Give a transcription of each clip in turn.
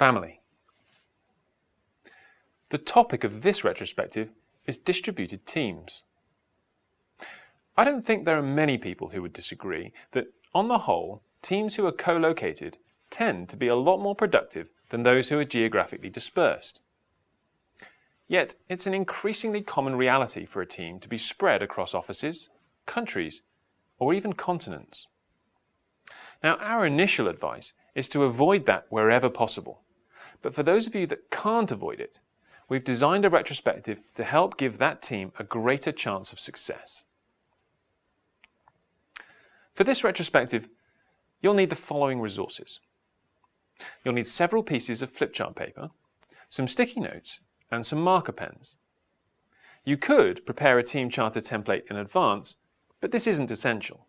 family. The topic of this retrospective is distributed teams. I don't think there are many people who would disagree that, on the whole, teams who are co-located tend to be a lot more productive than those who are geographically dispersed. Yet, it's an increasingly common reality for a team to be spread across offices, countries, or even continents. Now, our initial advice is to avoid that wherever possible. But for those of you that can't avoid it, we've designed a retrospective to help give that team a greater chance of success. For this retrospective, you'll need the following resources. You'll need several pieces of flipchart paper, some sticky notes, and some marker pens. You could prepare a team charter template in advance, but this isn't essential.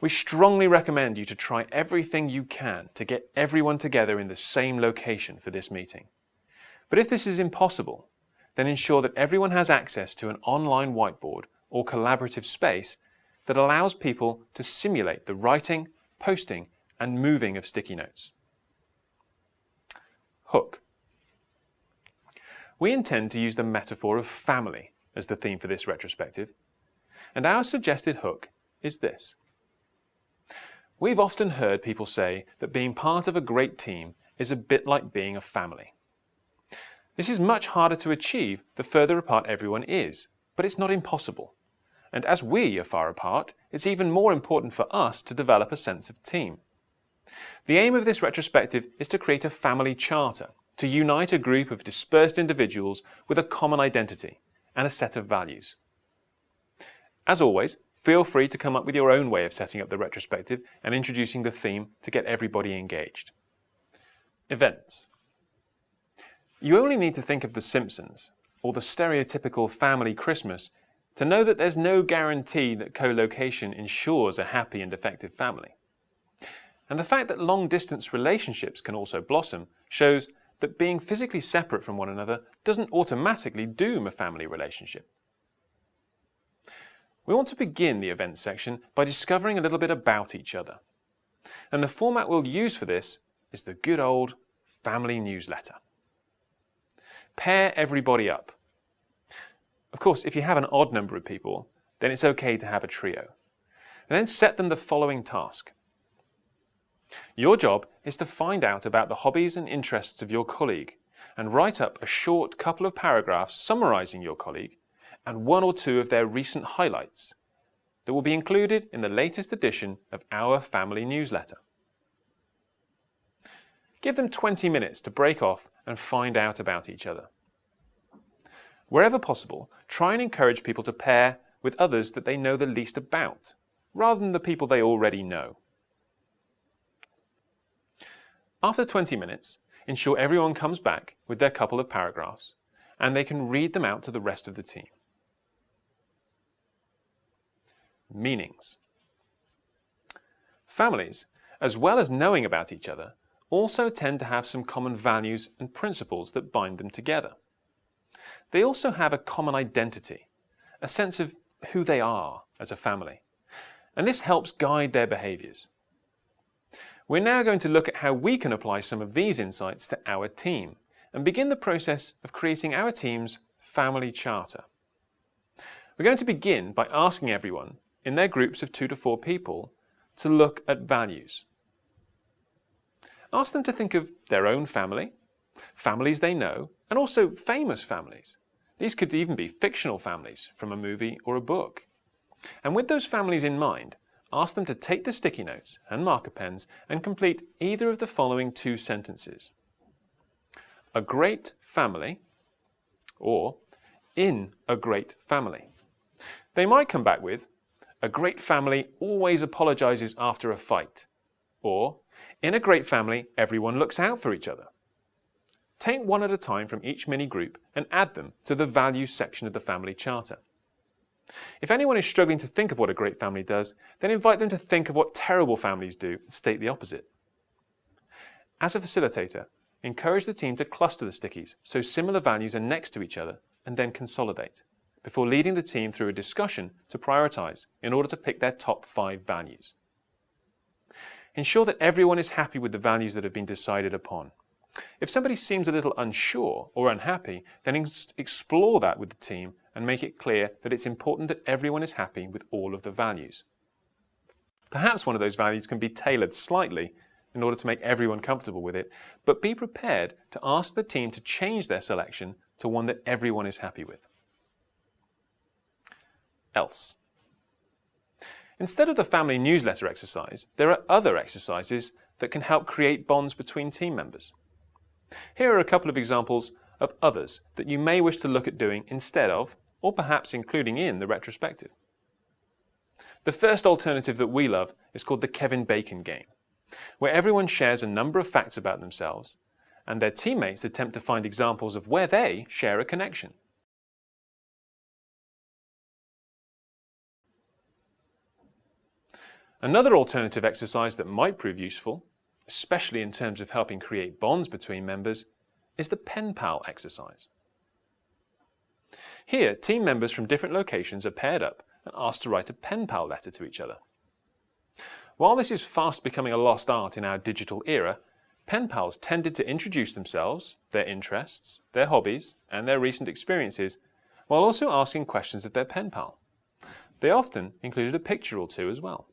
We strongly recommend you to try everything you can to get everyone together in the same location for this meeting. But if this is impossible, then ensure that everyone has access to an online whiteboard or collaborative space that allows people to simulate the writing, posting and moving of sticky notes. Hook. We intend to use the metaphor of family as the theme for this retrospective, and our suggested hook is this. We've often heard people say that being part of a great team is a bit like being a family. This is much harder to achieve the further apart everyone is, but it's not impossible. And as we are far apart, it's even more important for us to develop a sense of team. The aim of this retrospective is to create a family charter, to unite a group of dispersed individuals with a common identity and a set of values. As always, Feel free to come up with your own way of setting up the retrospective and introducing the theme to get everybody engaged. Events. You only need to think of The Simpsons or the stereotypical family Christmas to know that there's no guarantee that co-location ensures a happy and effective family. And the fact that long-distance relationships can also blossom shows that being physically separate from one another doesn't automatically doom a family relationship. We want to begin the events section by discovering a little bit about each other. And the format we'll use for this is the good old family newsletter. Pair everybody up. Of course, if you have an odd number of people, then it's okay to have a trio. And then set them the following task. Your job is to find out about the hobbies and interests of your colleague and write up a short couple of paragraphs summarising your colleague and one or two of their recent highlights that will be included in the latest edition of our family newsletter. Give them 20 minutes to break off and find out about each other. Wherever possible, try and encourage people to pair with others that they know the least about, rather than the people they already know. After 20 minutes, ensure everyone comes back with their couple of paragraphs, and they can read them out to the rest of the team. Meanings. Families, as well as knowing about each other, also tend to have some common values and principles that bind them together. They also have a common identity, a sense of who they are as a family, and this helps guide their behaviours. We're now going to look at how we can apply some of these insights to our team and begin the process of creating our team's family charter. We're going to begin by asking everyone in their groups of two to four people to look at values. Ask them to think of their own family, families they know, and also famous families. These could even be fictional families from a movie or a book. And with those families in mind, ask them to take the sticky notes and marker pens and complete either of the following two sentences. A great family or in a great family. They might come back with a great family always apologizes after a fight. Or, in a great family, everyone looks out for each other. Take one at a time from each mini group and add them to the values section of the family charter. If anyone is struggling to think of what a great family does, then invite them to think of what terrible families do and state the opposite. As a facilitator, encourage the team to cluster the stickies so similar values are next to each other and then consolidate before leading the team through a discussion to prioritise in order to pick their top five values. Ensure that everyone is happy with the values that have been decided upon. If somebody seems a little unsure or unhappy, then explore that with the team and make it clear that it's important that everyone is happy with all of the values. Perhaps one of those values can be tailored slightly in order to make everyone comfortable with it, but be prepared to ask the team to change their selection to one that everyone is happy with. Else. Instead of the family newsletter exercise, there are other exercises that can help create bonds between team members. Here are a couple of examples of others that you may wish to look at doing instead of, or perhaps including in, the retrospective. The first alternative that we love is called the Kevin Bacon game, where everyone shares a number of facts about themselves and their teammates attempt to find examples of where they share a connection. Another alternative exercise that might prove useful, especially in terms of helping create bonds between members, is the pen pal exercise. Here, team members from different locations are paired up and asked to write a pen pal letter to each other. While this is fast becoming a lost art in our digital era, pen pals tended to introduce themselves, their interests, their hobbies, and their recent experiences, while also asking questions of their pen pal. They often included a picture or two as well.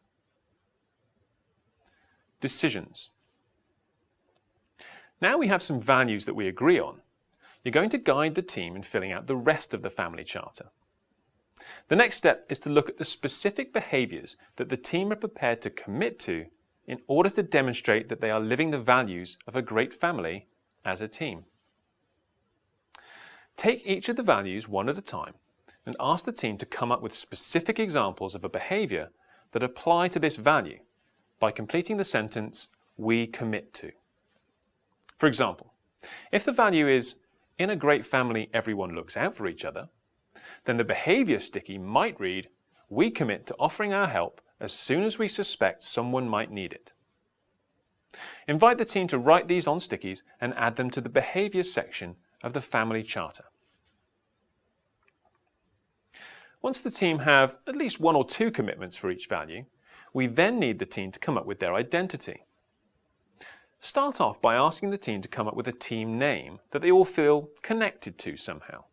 Decisions. Now we have some values that we agree on. You're going to guide the team in filling out the rest of the family charter. The next step is to look at the specific behaviours that the team are prepared to commit to in order to demonstrate that they are living the values of a great family as a team. Take each of the values one at a time and ask the team to come up with specific examples of a behaviour that apply to this value by completing the sentence, we commit to. For example, if the value is, in a great family everyone looks out for each other, then the behaviour sticky might read, we commit to offering our help as soon as we suspect someone might need it. Invite the team to write these on stickies and add them to the behaviour section of the family charter. Once the team have at least one or two commitments for each value, we then need the team to come up with their identity. Start off by asking the team to come up with a team name that they all feel connected to somehow.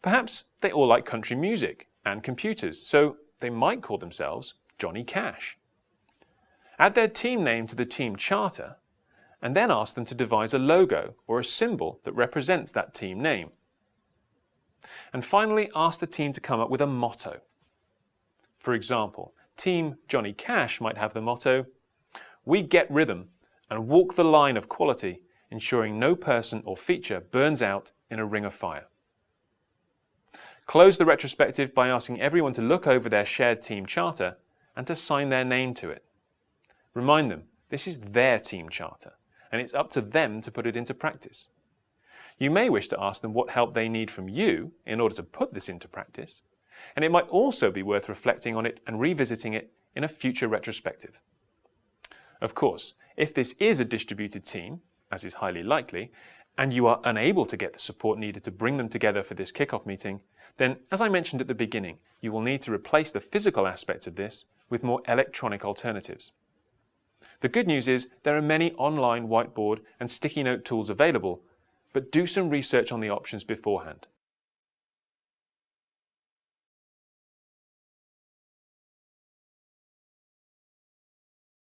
Perhaps they all like country music and computers, so they might call themselves Johnny Cash. Add their team name to the team charter and then ask them to devise a logo or a symbol that represents that team name. And finally, ask the team to come up with a motto. For example, Team Johnny Cash might have the motto, We get rhythm and walk the line of quality, ensuring no person or feature burns out in a ring of fire. Close the retrospective by asking everyone to look over their shared team charter and to sign their name to it. Remind them this is their team charter and it's up to them to put it into practice. You may wish to ask them what help they need from you in order to put this into practice, and it might also be worth reflecting on it and revisiting it in a future retrospective. Of course, if this is a distributed team, as is highly likely, and you are unable to get the support needed to bring them together for this kickoff meeting, then, as I mentioned at the beginning, you will need to replace the physical aspects of this with more electronic alternatives. The good news is there are many online whiteboard and sticky note tools available, but do some research on the options beforehand.